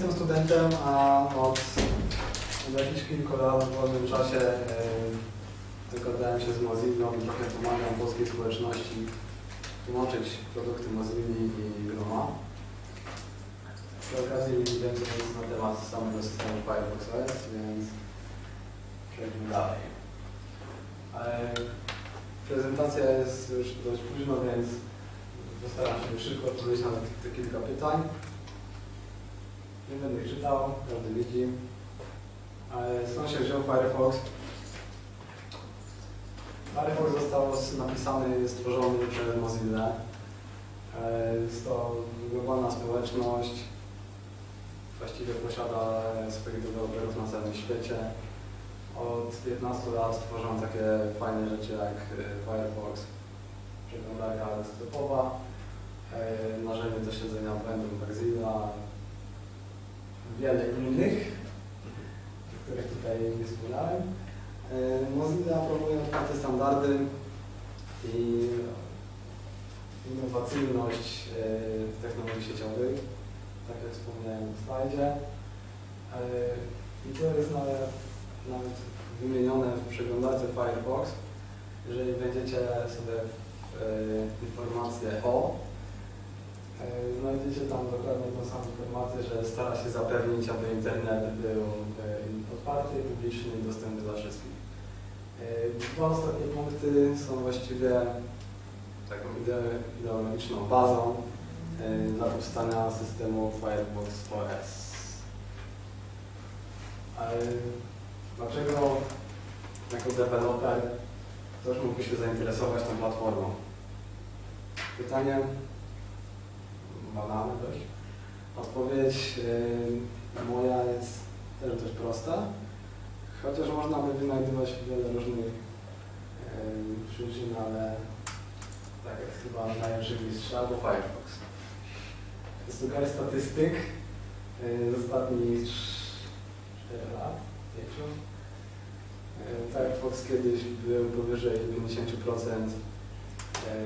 jestem studentem, a od, jakichś kilku lat w wolnym czasie dogadałem się z Mozillą i trochę pomagam polskiej społeczności tłumaczyć produkty Mozilli i Groma. Przy okazji więcej jest na temat samego systemu Firefox OS, więc przejdźmy dalej. E, prezentacja jest już dość późno, więc postaram się szybko odpowiedzieć na te kilka pytań. Nie będę ich czytał, każdy widzi. Ale się wziął Firefox? Firefox został napisany, stworzony przez Mozilla. E, Jest to globalna społeczność. Właściwie posiada swoich deweloperów na całym świecie. Od 15 lat tworzą takie fajne rzeczy jak e, Firefox, przeglądarka desktopowa, e, narzędzie do śledzenia błędów Mozilla, wiele innych, o których tutaj nie wspomniałem. E, Mozilla promuje otwarte standardy i innowacyjność e, w technologii sieciowych, tak jak wspomniałem w slajdzie. E, I to jest nawet, nawet wymienione w przeglądarce Firefox. Jeżeli będziecie sobie w, informacje o, znajdziecie tam dokładnie tą samą informację, że stara się zapewnić, aby internet był e, otwarty, publiczny i dostępny dla wszystkich. E, Dwa ostatnie punkty są właściwie taką ide- ideologiczną bazą e, dla powstania systemu Firefox OS. Ale dlaczego jako deweloper ktoś mógłby się zainteresować tą platformą? Pytanie banalne dość. Odpowiedź e, moja jest też dość prosta, chociaż można by wynajdywać wiele różnych e, przyczyn, ale tak jest chyba najlepszy mistrz albo Firefox. Garść statystyk z ostatnich 4 lat, 5. E, Firefox kiedyś był powyżej 50% e,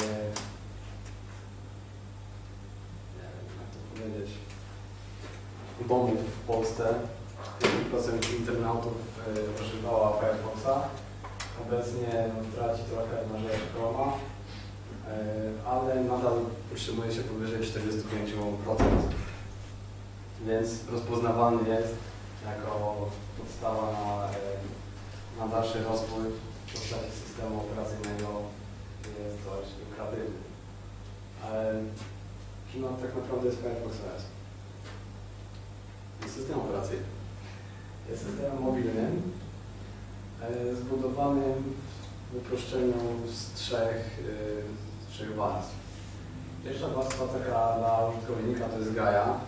nie wiem powiedzieć, bombów w Polsce. 50% internautów e, używała Firefoxa. Obecnie traci trochę na rzecz Chroma, e, ale nadal utrzymuje się powyżej 45%. Więc rozpoznawany jest jako podstawa na, e, na dalszy rozwój w postaci systemu operacyjnego jest dość lukratywny. Nam tak naprawdę jest Firefox OS? Jest system operacyjny. Jest systemem mobilnym, e, zbudowanym w uproszczeniu z trzech, e, z trzech warstw. Pierwsza warstwa taka dla użytkownika to jest Gaia,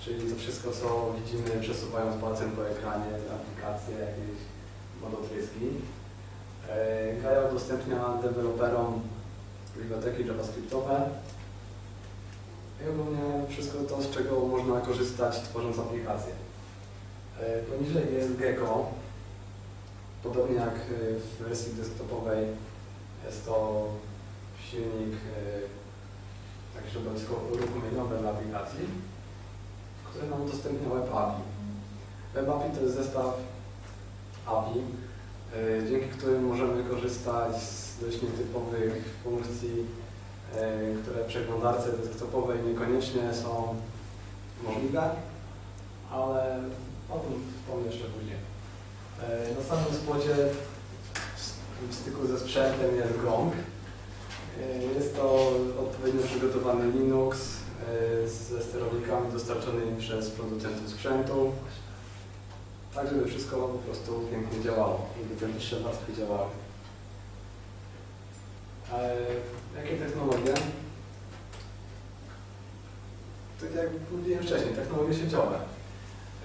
czyli to wszystko, co widzimy przesuwając palcem po ekranie, aplikacje, jakieś modotryski. E, Gaia udostępnia deweloperom biblioteki javascriptowe i ogólnie wszystko to, z czego można korzystać tworząc aplikacje. E, Poniżej jest Gecko. Podobnie jak e, w wersji desktopowej jest to silnik e, tak środowisko uruchomieniowe dla aplikacji, które nam udostępnia Web API. Web API to jest zestaw API, dzięki którym możemy korzystać z dość nietypowych funkcji, które w przeglądarce desktopowej niekoniecznie są możliwe, ale o tym wspomnę jeszcze później. E, Na samym spodzie w styku ze sprzętem jest GONG. E, Jest to odpowiednio przygotowany Linux e, ze sterownikami dostarczonymi przez producentów sprzętu, tak żeby wszystko po prostu pięknie działało, żeby te niższe warstwy działały. Jakie technologie? Tak jak mówiłem wcześniej, technologie sieciowe.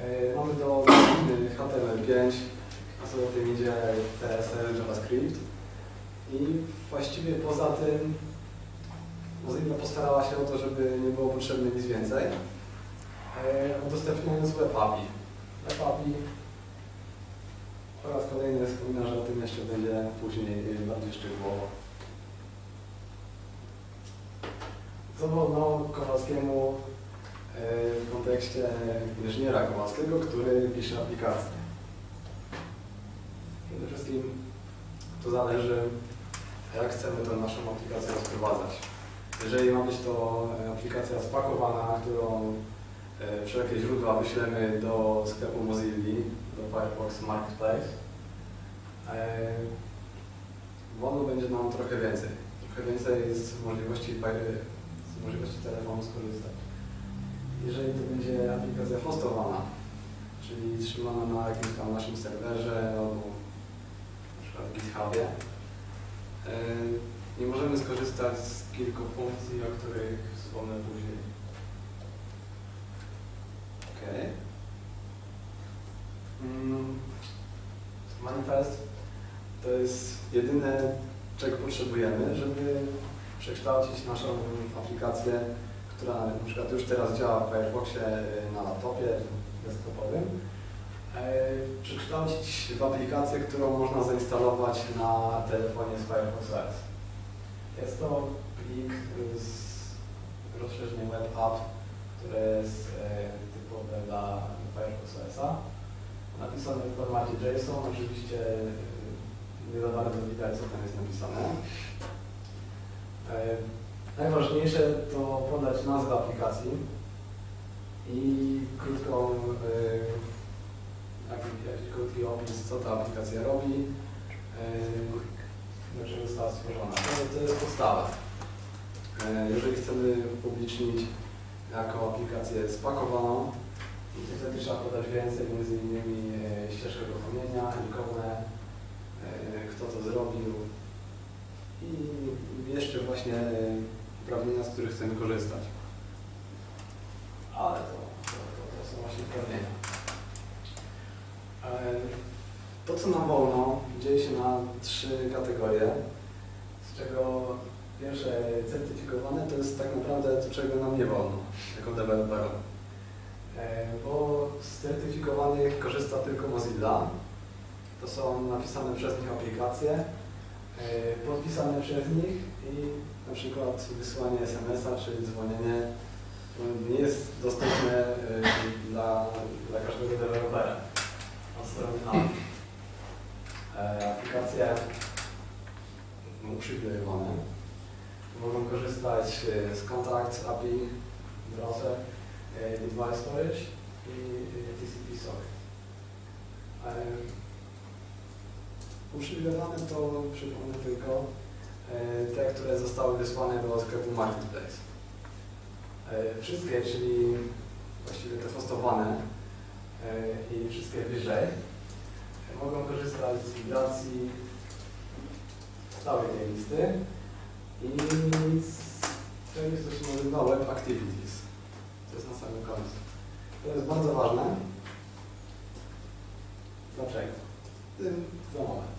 E, Mamy do godziny HTML5, a co za tym idzie TSL, JavaScript. I właściwie poza tym Mozilla postarała się o to, żeby nie było potrzebne nic więcej, e, udostępniając Web API. Web API po raz kolejny wspomina, że o tym jeszcze będzie później bardziej szczegółowo. Co wolno Kowalskiemu w kontekście inżyniera Kowalskiego, który pisze aplikację. Przede wszystkim to zależy, jak chcemy tę naszą aplikację rozprowadzać. Jeżeli ma być to aplikacja spakowana, którą e, wszelkie źródła wyślemy do sklepu Mozilla, do Firefox Marketplace, e, wolno będzie nam trochę więcej. Trochę więcej z możliwości, możliwości telefonu skorzystać. Jeżeli to będzie aplikacja hostowana, czyli trzymana na jakimś tam naszym serwerze albo na przykład GitHubie, e, nie możemy skorzystać z kilku funkcji, o których wspomnę później. Ok. Mm, manifest to jest jedyne, czego potrzebujemy, żeby przekształcić naszą aplikację, która na przykład już teraz działa w Firefoxie na laptopie desktopowym, e, przekształcić w aplikację, którą można zainstalować na telefonie z Firefox OS. Jest to plik z rozszerzeniem Web App, które jest e, typowe dla Firefox OS-a. Napisane w formacie JSON, oczywiście e, nie za bardzo widać, co tam jest napisane. E, najważniejsze to podać nazwę aplikacji i krótką, jakiś krótki opis, co ta aplikacja robi, dlaczego została stworzona. To, jest podstawa. E, jeżeli chcemy upublicznić jako aplikację spakowaną, to wtedy trzeba podać więcej, między innymi e, ścieżkę dopełnienia, ikonę, e, kto to zrobił i jeszcze właśnie uprawnienia, z których chcemy korzystać. Ale to, to, to, są właśnie uprawnienia. To, co nam wolno, dzieje się na trzy kategorie, z czego pierwsze certyfikowane to jest tak naprawdę to, czego nam nie wolno jako deweloperom. E, bo z certyfikowanych korzysta tylko Mozilla. To są napisane przez nich aplikacje, e, podpisane przez nich i na przykład wysłanie SMS-a czy dzwonienie nie jest dostępne e, dla, dla każdego dewelopera od strony nam. Aplikacje uprzywilejowane mogą korzystać e, z Contact API, Browser, e, Device Storage i TCP Socket. Uprzywilejowane to, przypomnę tylko, e, te, które zostały wysłane do sklepu Marketplace. Wszystkie, czyli właściwie te hostowane i wszystkie wyżej, mogą korzystać z migracji całej tej listy i to jest to się nazywa Web Activities. To jest na samym końcu. To jest bardzo ważne. Dlaczego? Za moment.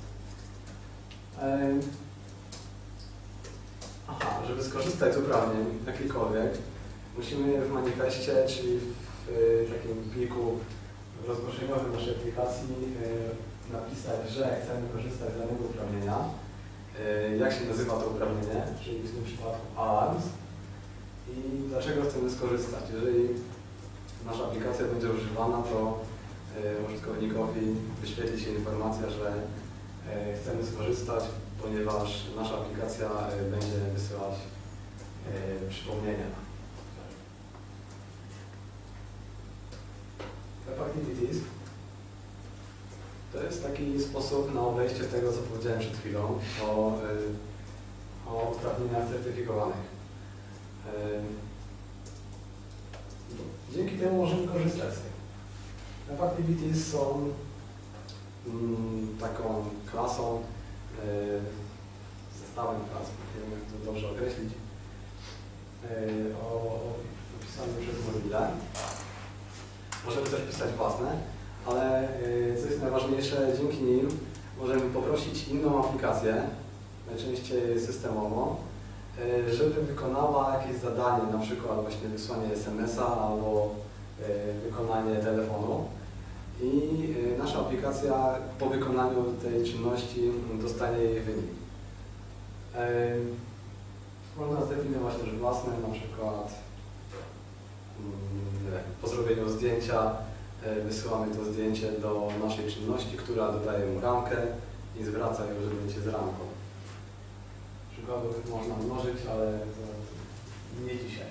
Aha, żeby skorzystać z uprawnień jakichkolwiek, musimy w manifestie, czyli w takim pliku rozproszeniowym naszej aplikacji napisać, że chcemy korzystać z danego uprawnienia. E, jak się nazywa to uprawnienie, czyli w tym przypadku alarms i dlaczego chcemy skorzystać. Jeżeli nasza aplikacja będzie używana, to użytkownikowi wyświetli się informacja, że chcemy skorzystać, ponieważ nasza aplikacja będzie wysyłać przypomnienia. Web Activities to jest taki sposób na obejście tego, co powiedziałem przed chwilą o, o uprawnieniach certyfikowanych. Dzięki temu możemy korzystać z tego. Web Activities są taką klasą, y, zestawem klas, nie wiem jak to dobrze określić, o, opisanym przez Mozilla. Możemy też pisać własne ale y, co jest najważniejsze, dzięki nim możemy poprosić inną aplikację, najczęściej systemową, żeby wykonała jakieś zadanie, na przykład właśnie wysłanie SMS-a albo wykonanie telefonu. I nasza aplikacja po wykonaniu tej czynności dostanie jej wynik. Można zdefiniować też własne, na przykład mm, po zrobieniu zdjęcia e, wysyłamy to zdjęcie do naszej czynności, która dodaje mu ramkę i zwraca już zdjęcie z ramką. Przykładów można mnożyć, ale nie dzisiaj.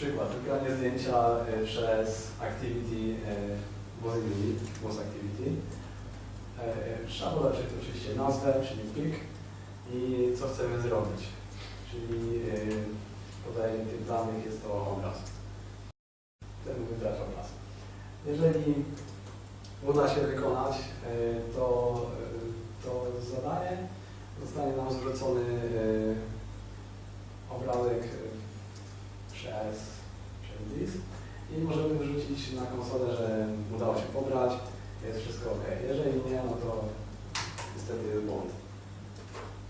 Przykład, wygranie zdjęcia e, przez Activity e, Mozilla, Moz Activity. E, Trzeba podać oczywiście nazwę, czyli plik i co chcemy zrobić. Czyli podajemy tych danych, jest to obraz. Chcemy wybrać obraz. Jeżeli uda się wykonać to, to zadanie, zostanie nam zwrócony obrazek przez, przez i możemy wyrzucić na konsolę, że udało się pobrać, jest wszystko ok. Jeżeli nie, no to niestety jest błąd.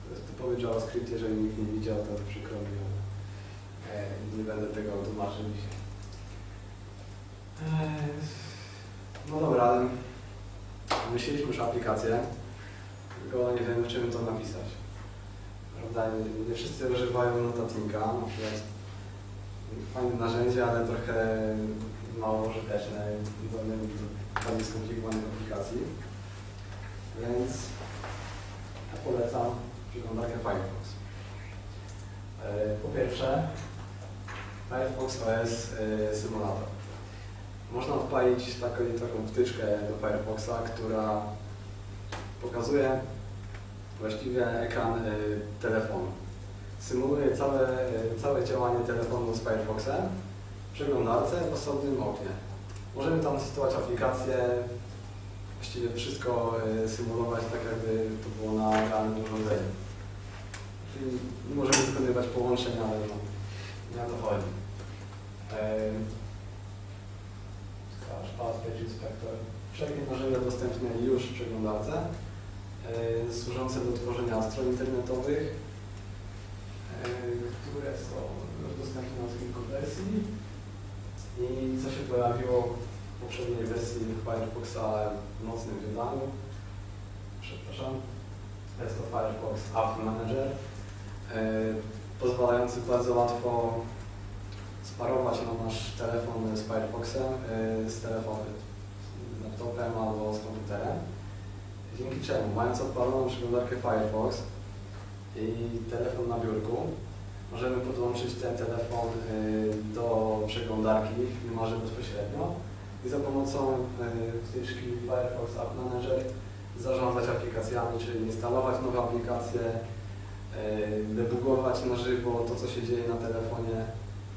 To jest typowy JavaScript, jeżeli nikt nie widział, to przykro mi, ale e, nie będę tego tłumaczył dzisiaj. E, no dobra, myśleliśmy już aplikację, tylko nie wiem, w czym to napisać. Prawda? Nie, nie wszyscy używają notatnika, na przykład fajne narzędzie, ale trochę mało użyteczne do bardziej skomplikowanych aplikacji. Więc ja polecam przeglądarkę Firefox. E, Po pierwsze, Firefox OS e, symulator. Można odpalić taką, taką wtyczkę do Firefoxa, która pokazuje właściwie ekran e, telefonu symuluje całe, całe działanie telefonu z Firefoxem w przeglądarce w osobnym oknie. Możemy tam testować aplikacje, właściwie wszystko e, symulować tak, jakby to było na realnym urządzeniu. Czyli możemy wykonywać połączeń, ale no, nie o to chodzi. Scratch, Path, Page Inspector. Wszelkie narzędzia dostępne już w przeglądarce, e, służące do tworzenia stron internetowych, e, które są dostępne na kilku wersji. I co się pojawiło w poprzedniej wersji Firefoxa w nocnym wydaniu, przepraszam, jest to Firefox App Manager, e, pozwalający bardzo łatwo sparować na nasz telefon z Firefoxem, e, z telefonem, z laptopem albo z komputerem. Dzięki czemu, mając odpaloną przeglądarkę Firefox i telefon na biurku, możemy podłączyć ten telefon y, do przeglądarki niemalże bezpośrednio i za pomocą y, wtyczki Firefox App Manager zarządzać aplikacjami, czyli instalować nowe aplikacje, y, debugować na żywo to, co się dzieje na telefonie.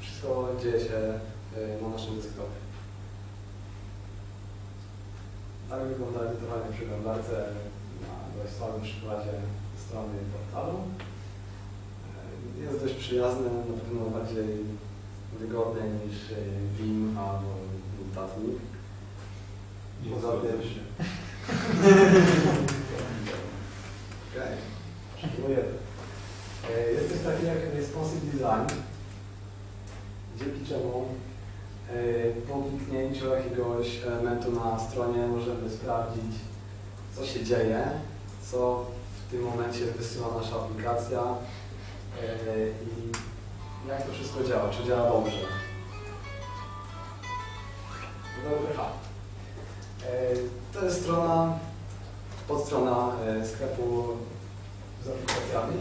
Wszystko dzieje się na naszym desktopie. Tak wygląda edytowanie w przeglądarce na dość słabym przykładzie strony portalu. E, Jest dość przyjazny, na pewno bardziej wygodny niż e, Vim albo notatnik. Poza tym... Okej, okay. Jest coś takiego jak responsive design, dzięki czemu e, po kliknięciu jakiegoś elementu na stronie możemy sprawdzić, co się dzieje, co w tym momencie wysyła nasza aplikacja e, i jak to wszystko działa, czy działa dobrze. WPH. E, To jest strona, podstrona e, sklepu z aplikacjami,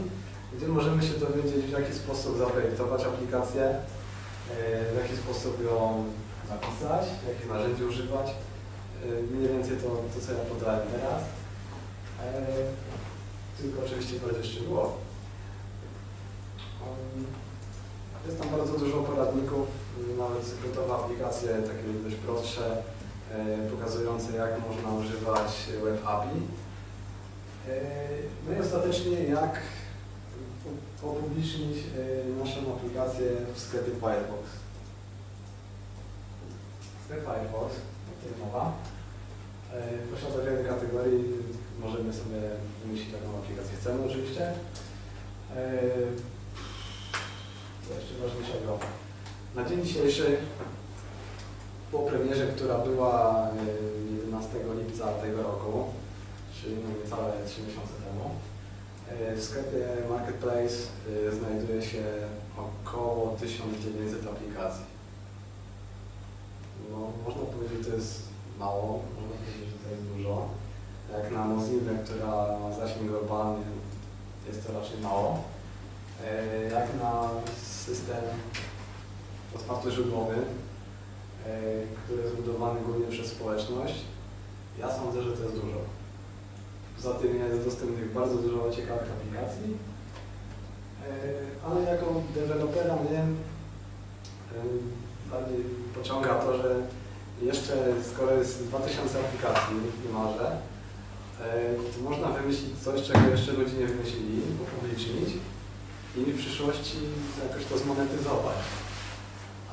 gdzie możemy się dowiedzieć, w jaki sposób zaprojektować aplikację, w jaki sposób ją napisać, jakich narzędzi używać. Mniej więcej to, to co ja podałem teraz. Tylko oczywiście bardziej szczegółowo. Um, Jest tam bardzo dużo poradników, nawet sekretowe aplikacje, takie dość prostsze, e, pokazujące jak można używać Web API. E, No i ostatecznie jak upublicznić e, naszą aplikację w sklepie Firefox. Sklep Firefox, o którym mowa, posiada wiele kategorii, możemy sobie umieścić taką aplikację. Chcemy oczywiście. E, Co jeszcze ważniejszego? Na dzień dzisiejszy, po premierze, która była e, 11 lipca tego roku, czyli no niecałe 3 miesiące temu, e, w sklepie Marketplace e, znajduje się około 1900 aplikacji. No, można powiedzieć, że to jest mało, można powiedzieć, że to jest dużo. Jak na Mozilla, która ma zasięg globalny, jest to raczej mało. E, Jak na system otwartoźródłowy, e, który jest budowany głównie przez społeczność, ja sądzę, że to jest dużo. Poza tym jest dostępnych bardzo dużo ciekawych aplikacji, e, ale jako dewelopera mnie bardziej pociąga to, że jeszcze skoro jest 2000 aplikacji niemalże, można wymyślić coś, czego jeszcze ludzie nie wymyślili, upublicznić i w przyszłości jakoś to zmonetyzować.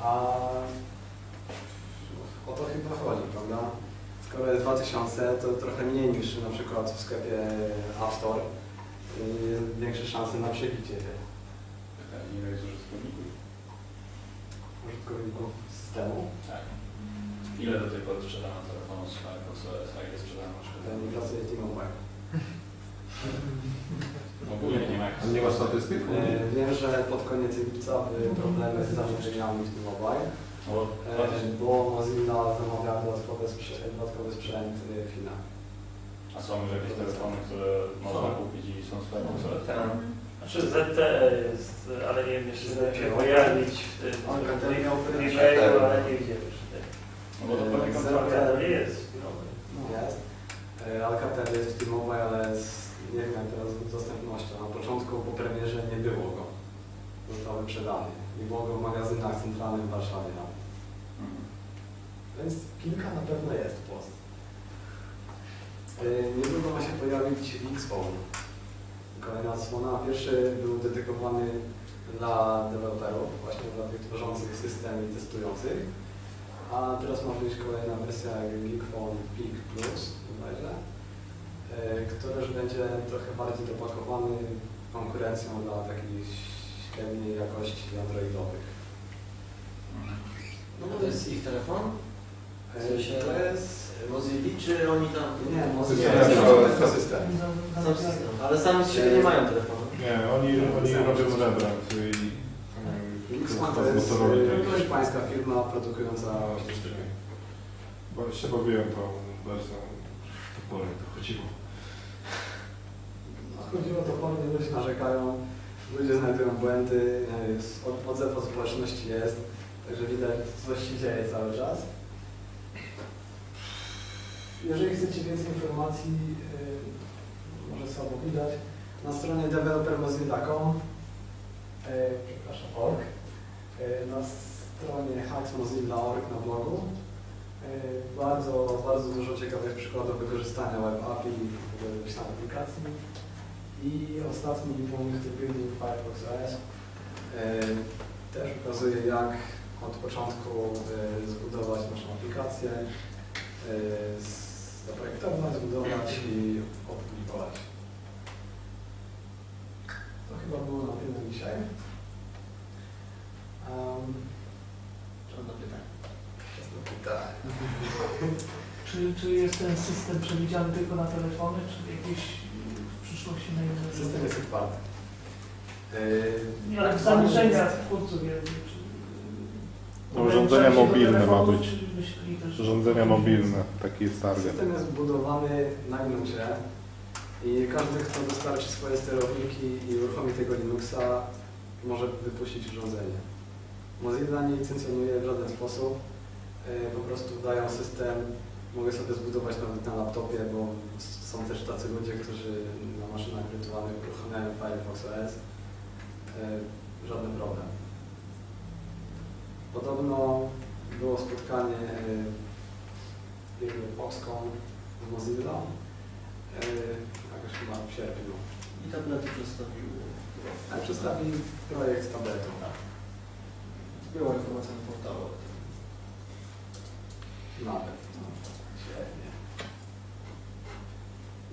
A o to chyba chodzi, prawda? Skoro jest 2000, to trochę mniej niż na przykład w sklepie App Store. Jest większe szanse na przebicie Ile jest użytkowników? użytkowników systemu. Tak. Ile do tej pory sprzedano a nie. Ogólnie ma nie ma statystyk? E, Wiem, że pod koniec lipca były problemy z zamówieniami w No bo e, bo Mozilla zamawiała dodatkowy sprzęt, dodatkowy sprzęt w Chinach. A są już jakieś telefony, które można kupić i są OS? Tak. Znaczy ZTE jest, ale nie wiem, jeszcze się pojawić w tym ale nie gdzie już. No bo to pewnie Jest. no. Jest. E, Alcatel jest w T-Mobile, ale z, nie wiem teraz z dostępnością. Na początku po premierze nie było go. Został wyprzedany. Nie było go w magazynach centralnych w Warszawie. nawet. Mhm. Więc kilka na pewno jest w Polsce. E, Niedługo ma się pojawić Xphone. Kolejna odsłona. Pierwszy był dedykowany dla deweloperów, właśnie dla tych tworzących system i testujących. A teraz ma wyjść kolejna wersja Geekphone Peak Plus, bodajże, e, który już będzie trochę bardziej dopakowany konkurencją dla takich średniej jakości androidowych. No to jest ich telefon? E, W sensie- To jest... Mozilla, czy oni tam... Nie, Nie, Mozilla to jest. Sam system. Ale sami z siebie nie mają telefonu. Nie, oni, oni robią rebrand Xman to jest e, hiszpańska firma produkująca sztuki. Bo się bawiłem tą wersją toporem, to chodziło. No, Chodziło to pewnie, ludzie narzekają, ludzie znajdują błędy, e, od- odzew od społeczności jest, także widać, coś się dzieje cały czas. Jeżeli chcecie więcej informacji, e, może słabo widać, na stronie developermozilla.com, e, przepraszam, org, na stronie hacksmozilla.org na blogu, e, bardzo, bardzo dużo ciekawych przykładów wykorzystania web API w wyślaniu aplikacji. I ostatni punkt Building Firefox OS e, też ukazuje jak od początku e, zbudować naszą aplikację, e, zaprojektować, zbudować i opublikować. To chyba było na tyle dzisiaj. Żadne pytanie. Czy, czy jest ten system przewidziany tylko na telefony, czy jakieś w przyszłości na inne System jest otwarty. Nie, ale tak zamierzenia jest- twórców No, urządzenia mobilne ma być. Urządzenia mobilne, taki jest target. System jest zbudowany na Linuxie i każdy, kto dostarczy swoje sterowniki i uruchomi tego Linuxa, może wypuścić urządzenie. Mozilla nie licencjonuje w żaden sposób, e, po prostu dają system, mogę sobie zbudować nawet na laptopie, bo są też tacy ludzie, którzy na maszynach wirtualnych uruchamiają Firefox OS. E, Żaden problem. Podobno było spotkanie e, jego Foxconn z Mozilla, jakoś chyba w sierpniu. I tablety przedstawił. A przedstawi projekt tabletu. Była informacja na portalu. Nawet. No, świetnie.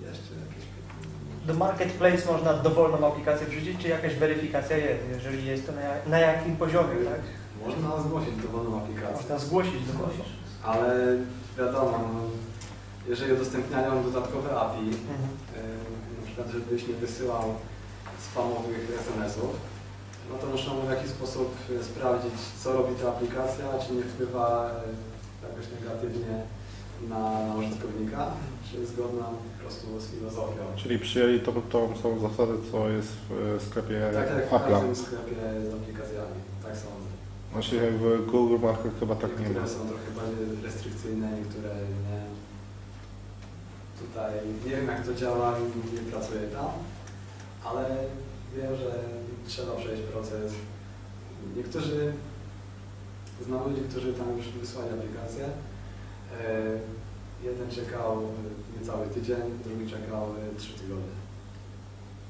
Jeszcze jakieś pytania? Do Marketplace można dowolną aplikację wrzucić, czy jakaś weryfikacja jest, jeżeli jest to na, na jakim poziomie, tak? Można zgłosić dowolną aplikację, Można zgłosić dowolną. ale wiadomo, no, jeżeli udostępniają dodatkowe API, Mhm. e, na przykład żebyś nie wysyłał spamowych SMS-ów, no to muszą w jakiś sposób e, sprawdzić, co robi ta aplikacja, czy nie wpływa e, jakoś negatywnie na, na użytkownika, czy jest zgodna po prostu z filozofią. Czyli przyjęli tą, tą samą zasadę, co jest w e, sklepie Tak jak w każdym sklepie z aplikacjami, tak sądzę. Właśnie w Google Market chyba tak nie ma. Niektóre są trochę bardziej restrykcyjne, niektóre nie. Tutaj nie wiem jak to działa, nie pracuję tam, ale wiem, że trzeba przejść proces. Niektórzy, znam ludzi, którzy tam już wysłali aplikację. E, Jeden czekał niecały tydzień, drugi czekał trzy tygodnie.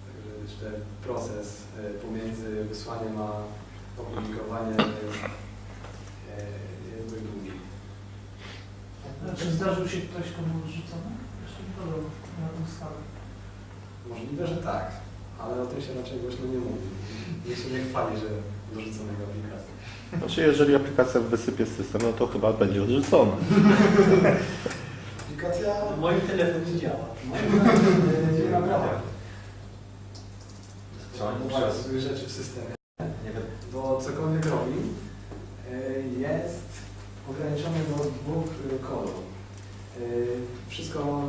Także jeszcze proces e, pomiędzy wysłaniem a opublikowaniem jest, e, dość długi. Czy zdarzył się ktoś, komu rzucono? Jeszcze nie na tą skalę. Możliwe, że tak, ale o tym się raczej głośno nie mówi. Się nie chwali, że dorzuconego aplikacji. Znaczy, jeżeli aplikacja wysypie system, no to chyba będzie odrzucona. Aplikacja Mój telefon nie działa. nie nagrała. Przez- złych rzeczy w systemie, Nie wiem. bo cokolwiek robi, e, jest ograniczony do dwóch e, kolorów. E, Wszystko,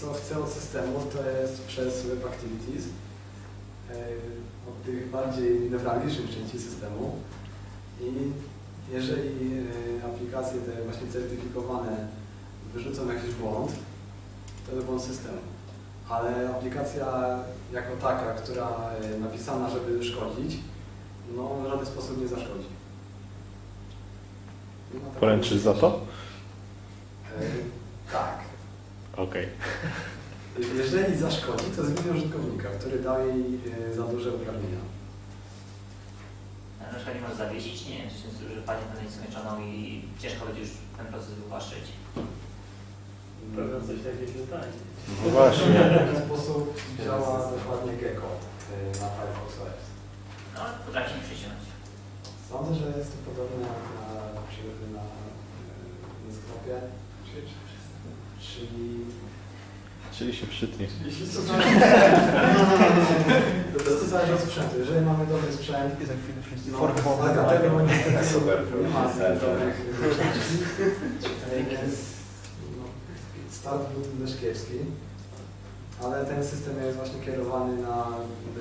co chce od systemu, to jest przez Web Activities, od tych bardziej newralgicznych części systemu. I jeżeli e, aplikacje te właśnie certyfikowane wyrzucą jakiś błąd, to jest błąd systemu. Ale aplikacja jako taka, która e, napisana, żeby szkodzić, no w żaden sposób nie zaszkodzi. Poręczysz za to? E, tak. Okej. Jeżeli zaszkodzi, to z winy użytkownika, który dał jej e, za duże uprawnienia. Na przykład nie może zawiesić, nie wiem, stylu, że panią na nieskończoną i ciężko będzie już ten proces wywłaszczyć. Pewno coś takiego stanie. No właśnie. W jaki sposób działa dokładnie Gecko e, na Firefox OS. No, potrafi się przyciągnąć. Sądzę, że jest to podobne jak na, na, e, na sklepie. Czyli Czyli się przytnie. jeśli to to zależy od sprzętu. Jeżeli mamy dobry sprzęt, I za chwilę wszyscy no, ale dlatego niestety Super. nie ma dobrych części. Jest no, start był dość kiepski, ale ten system jest właśnie kierowany na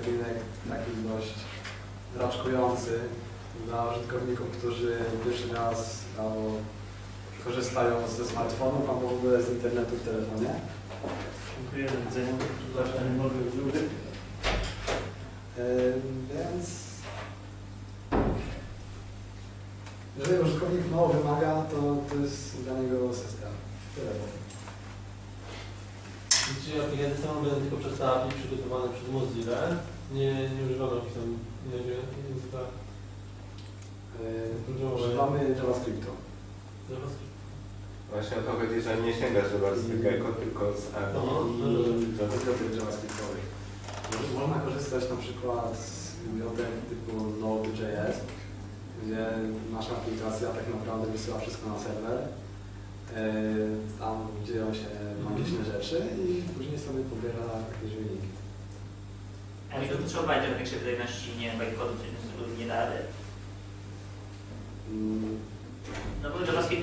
rynek taki dość raczkujący dla użytkowników, którzy pierwszy raz albo korzystają ze smartfonów albo w ogóle z internetu w telefonie. Dziękuję, do widzenia. Przepraszam, nie mogę Yy, Więc jeżeli użytkownik mało wymaga, to to jest dla niego system. Tyle powiem. Czyli aplikacje same będą tylko przez API przygotowane przez Mozilla. Nie, nie używamy jakichś tam innego języka. Używamy JavaScriptu. JavaScript. Właśnie o to chodzi, że nie sięgasz do wersji Gecko, tylko z API Aha. i Bibliotek JavaScriptowych. Może- Można korzystać na przykład z bibliotek typu Node.js, gdzie nasza aplikacja tak naprawdę wysyła wszystko na serwer. Yy, Tam dzieją się magiczne rzeczy i później sobie pobiera jakieś wyniki. A mi to potrzebować do większej wydajności, nie wiem, bytecodu, coś nie da rady.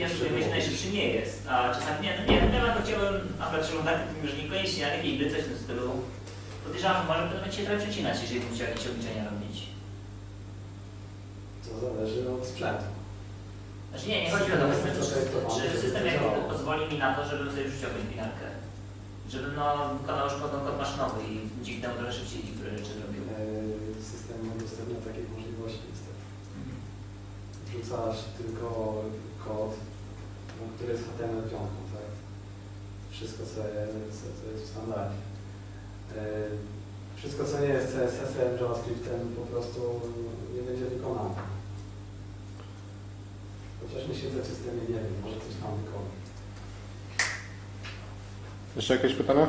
Oszukujmy się, najszybszy nie jest. A czasami nie, no nie temat chciałbym, akurat przeglądać, że niekoniecznie na jakiejś gry coś w tym stylu. Podejrzewam, że może będzie się trochę przecinać, jeżeli bym chciał jakieś obliczenia robić. To zależy od sprzętu. Znaczy nie, nie chodzi o to, System czy, czy żeby system jakby pozwoli mi na to, żebym sobie wrzucił jakąś binarkę. Żebym no, wykonał już kod, maszynowy i dzięki temu trochę szybciej rzeczy zrobił. Yy, System nie udostępnia takiej możliwości niestety. Wrzucasz tylko kod, no, który jest HTML5, tak? Wszystko co jest, co, jest w standardzie. Yy, Wszystko co nie jest CSS-em, JavaScriptem po prostu nie będzie wykonane. Chociaż nie siedzę w systemie, nie wiem, może coś tam wykona. Jeszcze jakieś pytania?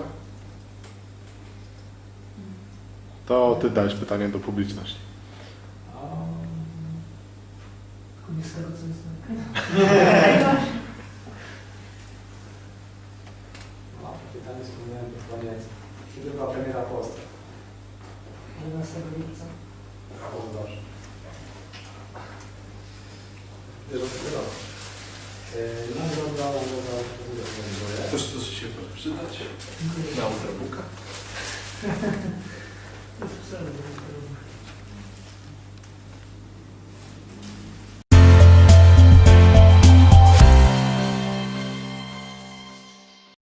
To ty dałeś pytanie do publiczności. Yeah.